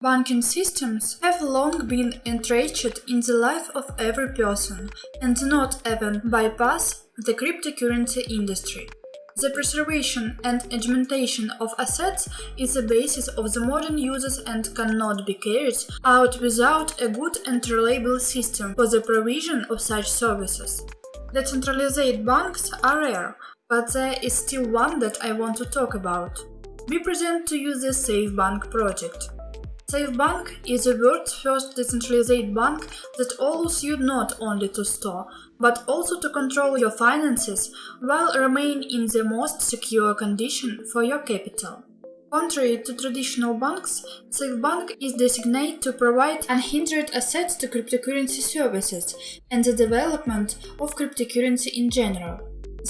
Banking systems have long been entrenched in the life of every person and do not even bypass the cryptocurrency industry. The preservation and augmentation of assets is the basis of the modern uses and cannot be carried out without a good and reliable system for the provision of such services. Decentralized banks are rare, but there is still one that I want to talk about. We present to you the Safe Bank project. SafeBank is the world's first decentralized bank that allows you not only to store, but also to control your finances while remain in the most secure condition for your capital. Contrary to traditional banks, SafeBank is designated to provide unhindered access to cryptocurrency services and the development of cryptocurrency in general.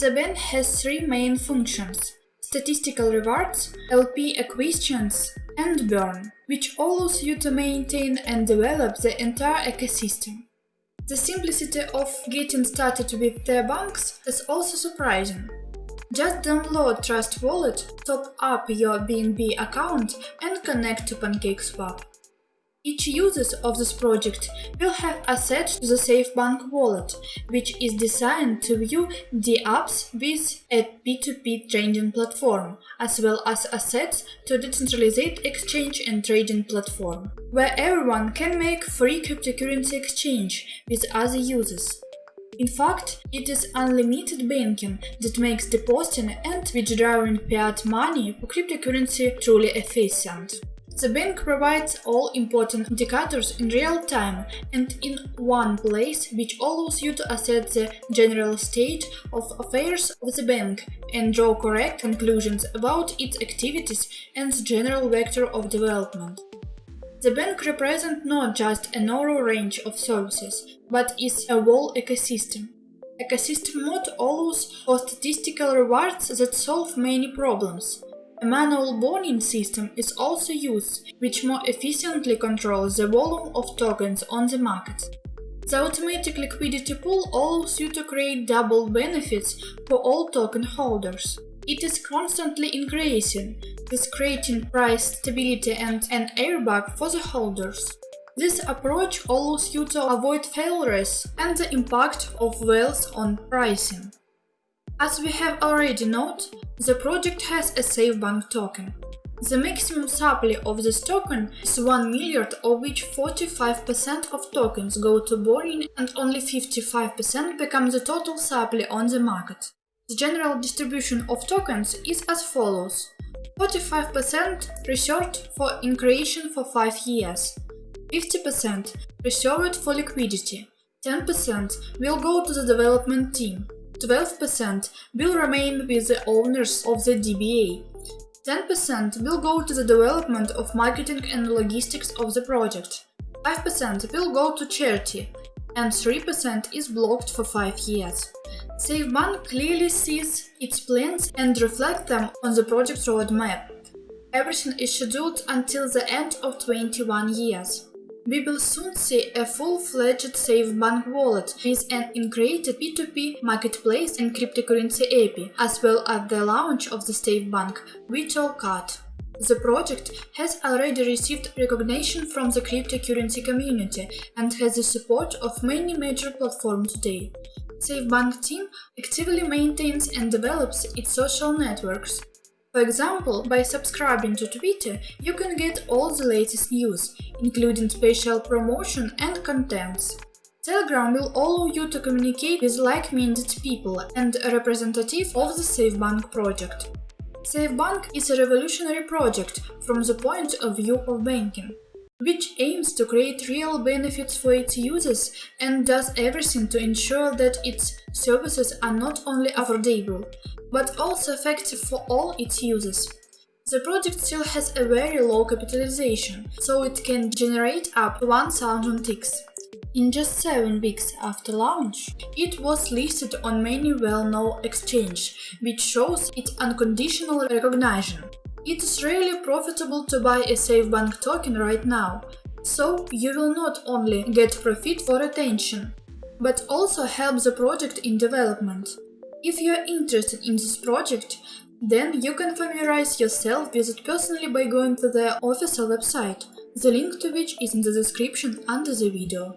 The bank has three main functions statistical rewards, LP acquisitions, and burn, which allows you to maintain and develop the entire ecosystem. The simplicity of getting started with their banks is also surprising. Just download Trust Wallet, top up your BNB account and connect to PancakeSwap. Each user of this project will have access to the SafeBank wallet, which is designed to view the apps with a P2P trading platform, as well as access to a decentralized exchange and trading platform, where everyone can make free cryptocurrency exchange with other users. In fact, it is unlimited banking that makes depositing and withdrawing fiat money for cryptocurrency truly efficient. The bank provides all important indicators in real time and in one place, which allows you to assess the general state of affairs of the bank and draw correct conclusions about its activities and the general vector of development. The bank represents not just a narrow range of services, but is a whole ecosystem. Ecosystem mode allows for statistical rewards that solve many problems, a manual warning system is also used, which more efficiently controls the volume of tokens on the market. The automatic liquidity pool allows you to create double benefits for all token holders. It is constantly increasing, thus creating price stability and an airbag for the holders. This approach allows you to avoid failures and the impact of wealth on pricing. As we have already noted, the project has a SafeBank token. The maximum supply of this token is 1 milliard of which 45% of tokens go to burning and only 55% become the total supply on the market. The general distribution of tokens is as follows. 45% reserved for in creation for 5 years, 50% reserved for liquidity, 10% will go to the development team, 12% will remain with the owners of the DBA. 10% will go to the development of marketing and logistics of the project. 5% will go to charity, and 3% is blocked for 5 years. SafeBank clearly sees its plans and reflects them on the project roadmap. Everything is scheduled until the end of 21 years. We will soon see a full-fledged SafeBank wallet with an integrated P2P marketplace and cryptocurrency API, as well as the launch of the SafeBank virtual card. The project has already received recognition from the cryptocurrency community and has the support of many major platforms today. SafeBank team actively maintains and develops its social networks, for example, by subscribing to Twitter, you can get all the latest news, including special promotion and contents. Telegram will allow you to communicate with like-minded people and a representative of the SafeBank project. SafeBank is a revolutionary project from the point of view of banking, which aims to create real benefits for its users and does everything to ensure that its services are not only affordable, but also effective for all its users. The project still has a very low capitalization, so it can generate up to 1000 ticks. In just 7 weeks after launch, it was listed on many well-known exchanges, which shows its unconditional recognition. It is really profitable to buy a SafeBank token right now, so you will not only get profit for attention, but also help the project in development. If you are interested in this project, Then you can familiarize yourself with it personally by going to their official website, the link to which is in the description under the video.